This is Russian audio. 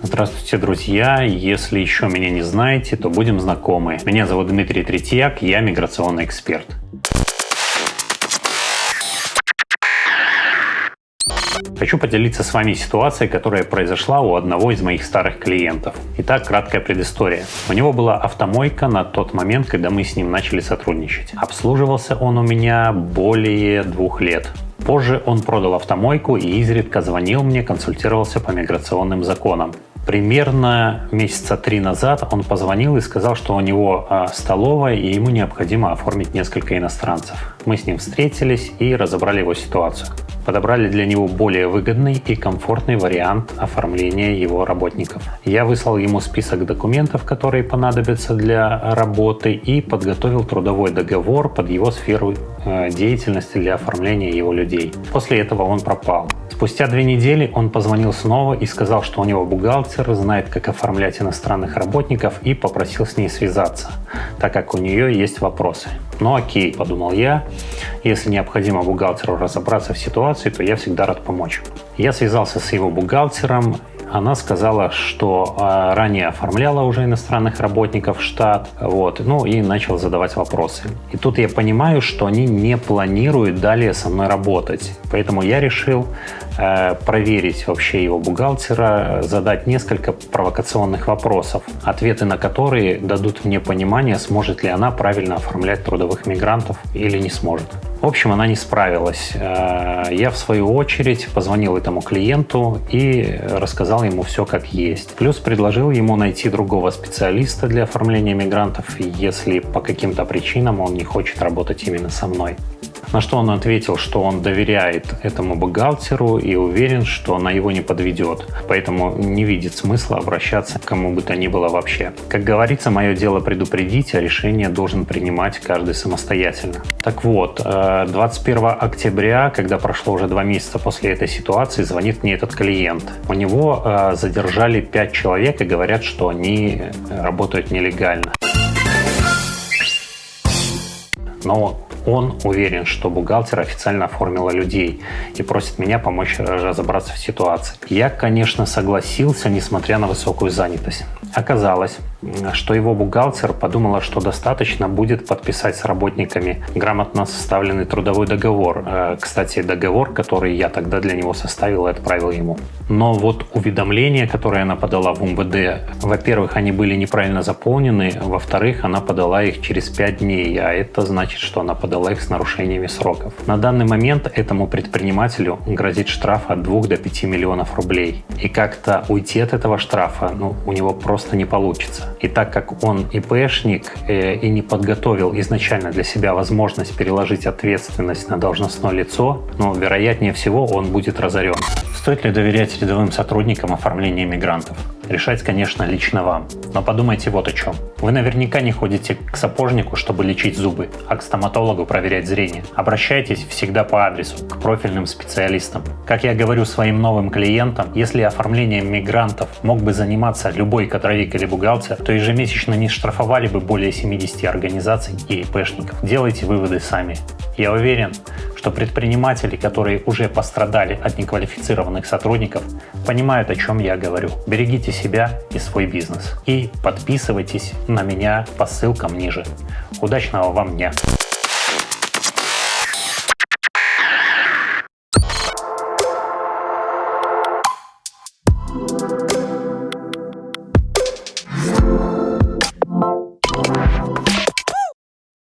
Здравствуйте, друзья! Если еще меня не знаете, то будем знакомы. Меня зовут Дмитрий Третьяк, я миграционный эксперт. Хочу поделиться с вами ситуацией, которая произошла у одного из моих старых клиентов. Итак, краткая предыстория. У него была автомойка на тот момент, когда мы с ним начали сотрудничать. Обслуживался он у меня более двух лет. Позже он продал автомойку и изредка звонил мне, консультировался по миграционным законам. Примерно месяца три назад он позвонил и сказал, что у него а, столовая и ему необходимо оформить несколько иностранцев. Мы с ним встретились и разобрали его ситуацию подобрали для него более выгодный и комфортный вариант оформления его работников. Я выслал ему список документов, которые понадобятся для работы и подготовил трудовой договор под его сферу э, деятельности для оформления его людей. После этого он пропал. Спустя две недели он позвонил снова и сказал, что у него бухгалтер знает, как оформлять иностранных работников и попросил с ней связаться, так как у нее есть вопросы. Ну окей, подумал я, если необходимо бухгалтеру разобраться в ситуации, то я всегда рад помочь. Я связался с его бухгалтером, она сказала, что а, ранее оформляла уже иностранных работников в штат, вот, ну и начал задавать вопросы. И тут я понимаю, что они не планируют далее со мной работать. Поэтому я решил э, проверить вообще его бухгалтера, задать несколько провокационных вопросов, ответы на которые дадут мне понимание, сможет ли она правильно оформлять трудовых мигрантов или не сможет. В общем, она не справилась. Э, я, в свою очередь, позвонил этому клиенту и рассказал ему все как есть. Плюс предложил ему найти другого специалиста для оформления мигрантов, если по каким-то причинам он не хочет работать именно со мной. На что он ответил, что он доверяет этому бухгалтеру и уверен, что она его не подведет, поэтому не видит смысла обращаться к кому бы то ни было вообще. Как говорится, мое дело предупредить, а решение должен принимать каждый самостоятельно. Так вот, 21 э, октября, когда прошло уже два месяца после этой ситуации, звонит мне этот клиент. У него э, задержали 5 человек и говорят, что они работают нелегально. Но он уверен, что бухгалтер официально оформила людей и просит меня помочь разобраться в ситуации. Я, конечно, согласился, несмотря на высокую занятость. Оказалось, что его бухгалтер подумала, что достаточно будет подписать с работниками грамотно составленный трудовой договор. Э, кстати, договор, который я тогда для него составил и отправил ему. Но вот уведомления, которые она подала в МВД, во-первых, они были неправильно заполнены, во-вторых, она подала их через 5 дней, а это значит, что она подала их с нарушениями сроков. На данный момент этому предпринимателю грозит штраф от 2 до 5 миллионов рублей. И как-то уйти от этого штрафа ну, у него просто не получится. И так как он ИПшник э, и не подготовил изначально для себя возможность переложить ответственность на должностное лицо, ну, вероятнее всего он будет разорен. Стоит ли доверять рядовым сотрудникам оформления мигрантов? Решать, конечно, лично вам. Но подумайте вот о чем. Вы наверняка не ходите к сапожнику, чтобы лечить зубы, а к стоматологу проверять зрение. Обращайтесь всегда по адресу, к профильным специалистам. Как я говорю своим новым клиентам, если оформлением мигрантов мог бы заниматься любой кадровик или бухгалтер, то ежемесячно не штрафовали бы более 70 организаций и ИПшников. Делайте выводы сами. Я уверен, что предприниматели, которые уже пострадали от неквалифицированных сотрудников, понимают, о чем я говорю. Берегите себя и свой бизнес. И подписывайтесь на меня по ссылкам ниже. Удачного вам дня!